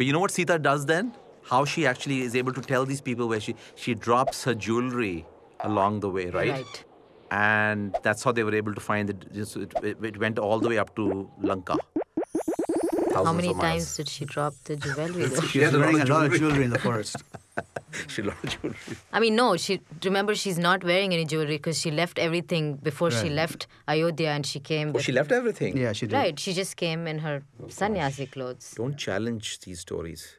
But you know what Sita does then? How she actually is able to tell these people where she she drops her jewelry along the way, right? Right. And that's how they were able to find it. Just- It, it, it went all the way up to Lanka. How many times did she drop the jewelry? She was wearing a lot of jewelry in the forest. She lost jewelry. I mean, no. She remember she's not wearing any jewelry because she left everything before she left Ayodhya and she came. Oh, with- she left everything. Yeah, she did. Right. She just came in her oh, sannyasi clothes. Don't challenge these stories.